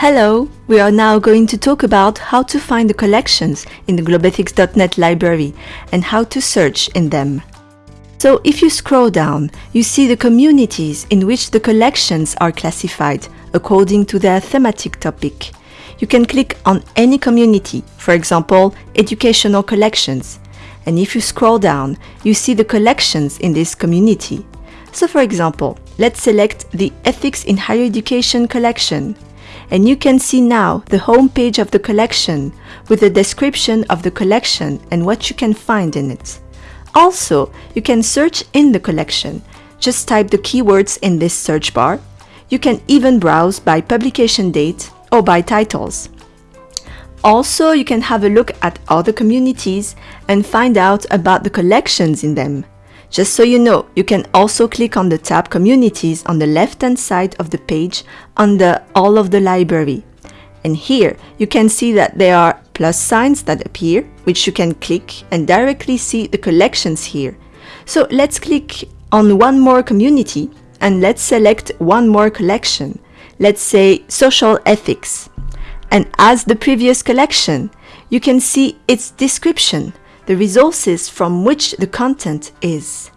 Hello! We are now going to talk about how to find the collections in the globethics.net library and how to search in them. So if you scroll down, you see the communities in which the collections are classified according to their thematic topic. You can click on any community, for example, educational collections. And if you scroll down, you see the collections in this community. So for example, let's select the Ethics in Higher Education collection and you can see now the home page of the collection with a description of the collection and what you can find in it. Also, you can search in the collection. Just type the keywords in this search bar. You can even browse by publication date or by titles. Also, you can have a look at other communities and find out about the collections in them. Just so you know, you can also click on the tab Communities on the left-hand side of the page under All of the library. And here, you can see that there are plus signs that appear, which you can click and directly see the collections here. So let's click on one more community and let's select one more collection. Let's say Social Ethics. And as the previous collection, you can see its description the resources from which the content is.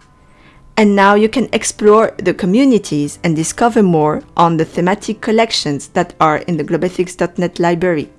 And now you can explore the communities and discover more on the thematic collections that are in the globethics.net library.